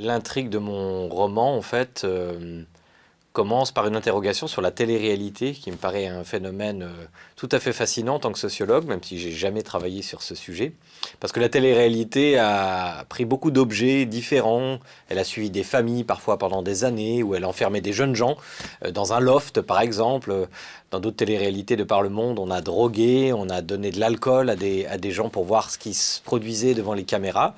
L'intrigue de mon roman, en fait, euh, commence par une interrogation sur la télé-réalité, qui me paraît un phénomène euh, tout à fait fascinant en tant que sociologue, même si j'ai jamais travaillé sur ce sujet. Parce que la télé-réalité a pris beaucoup d'objets différents, elle a suivi des familles parfois pendant des années, où elle enfermait des jeunes gens euh, dans un loft par exemple. Dans d'autres télé-réalités de par le monde, on a drogué, on a donné de l'alcool à des, à des gens pour voir ce qui se produisait devant les caméras.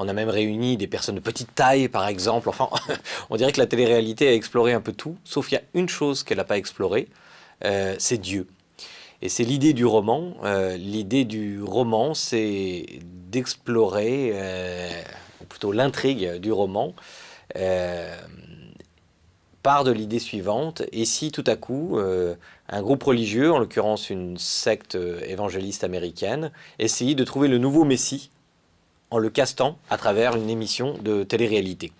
On a même réuni des personnes de petite taille, par exemple. Enfin, on dirait que la télé-réalité a exploré un peu tout, sauf qu'il y a une chose qu'elle n'a pas explorée, euh, c'est Dieu. Et c'est l'idée du roman. Euh, l'idée du roman, c'est d'explorer, euh, ou plutôt l'intrigue du roman, part de l'idée suivante. Et si tout à coup, un groupe religieux, en l'occurrence une secte évangéliste américaine, essayait de trouver le nouveau Messie en le castant à travers une émission de télé-réalité.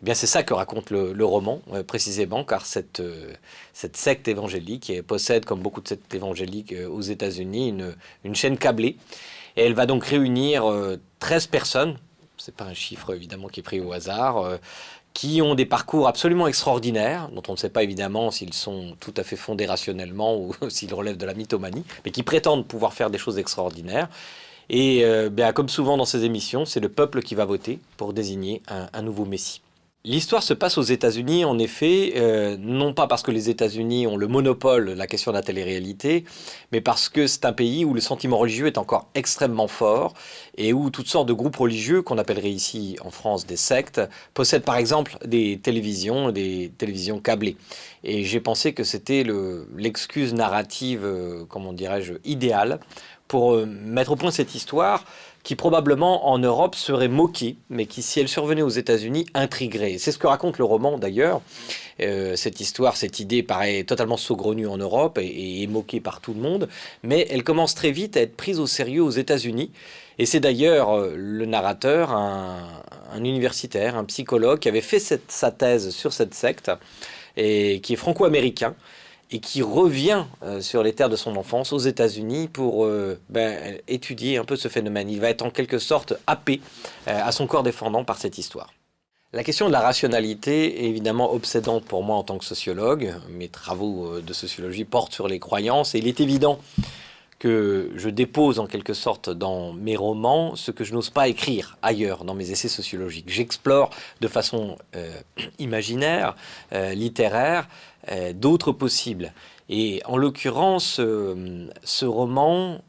Eh bien, c'est ça que raconte le, roman, euh, précisément, car cette, euh, cette secte évangélique possède, comme beaucoup de sectes évangéliques euh, aux États-Unis, une, une, chaîne câblée. Et elle va donc réunir 13 personnes, c'est pas un chiffre évidemment qui est pris au hasard, qui ont des parcours absolument extraordinaires, dont on ne sait pas évidemment s'ils sont tout à fait fondés rationnellement ou s'ils relèvent de la mythomanie, mais qui prétendent pouvoir faire des choses extraordinaires. Et euh, ben, comme souvent dans ces émissions, c'est le peuple qui va voter pour désigner un, nouveau Messie. L'histoire se passe aux États-Unis, en effet, euh, non pas parce que les États-Unis ont le monopole de la question de la télé-réalité, mais parce que c'est un pays où le sentiment religieux est encore extrêmement fort et où toutes sortes de groupes religieux, qu'on appellerait ici en France des sectes, possèdent par exemple des télévisions, des télévisions câblées. Et j'ai pensé que c'était l'excuse narrative, euh, comment dirais-je, idéale pour euh, mettre au point cette histoire qui probablement en Europe serait moquée, mais qui si elle survenait aux États-Unis intriguerait. C'est ce que raconte le roman d'ailleurs. Euh, cette histoire, cette idée paraît totalement saugrenue en Europe et, est moquée par tout le monde, mais elle commence très vite à être prise au sérieux aux États-Unis. Et c'est d'ailleurs euh, le narrateur, un, universitaire, un psychologue qui avait fait sa thèse sur cette secte et qui est franco-américain et qui revient euh, sur les terres de son enfance aux États-Unis pour euh, ben, étudier un peu ce phénomène. Il va être en quelque sorte happé euh, à son corps défendant par cette histoire. La question de la rationalité est évidemment obsédante pour moi en tant que sociologue. Mes travaux de sociologie portent sur les croyances et il est évident que je dépose en quelque sorte dans mes romans ce que je n'ose pas écrire ailleurs dans mes essais sociologiques. J'explore de façon imaginaire, littéraire, euh, d'autres possibles. Et en l'occurrence, euh, ce roman,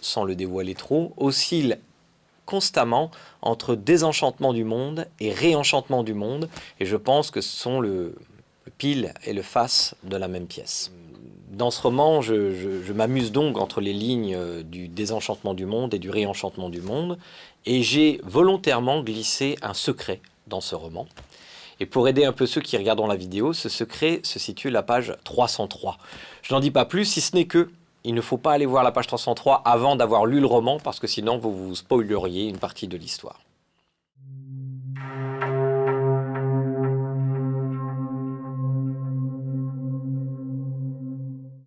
sans le dévoiler trop, oscille constamment entre désenchantement du monde et réenchantement du monde. Et je pense que ce sont le, pile et le face de la même pièce. Dans ce roman, je m'amuse donc entre les lignes euh, du désenchantement du monde et du réenchantement du monde. Et j'ai volontairement glissé un secret dans ce roman. Et pour aider un peu ceux qui regardent la vidéo, ce secret se situe à la page 303. Je n'en dis pas plus, si ce n'est que il ne faut pas aller voir la page 303 avant d'avoir lu le roman, parce que sinon vous vous spoileriez une partie de l'histoire.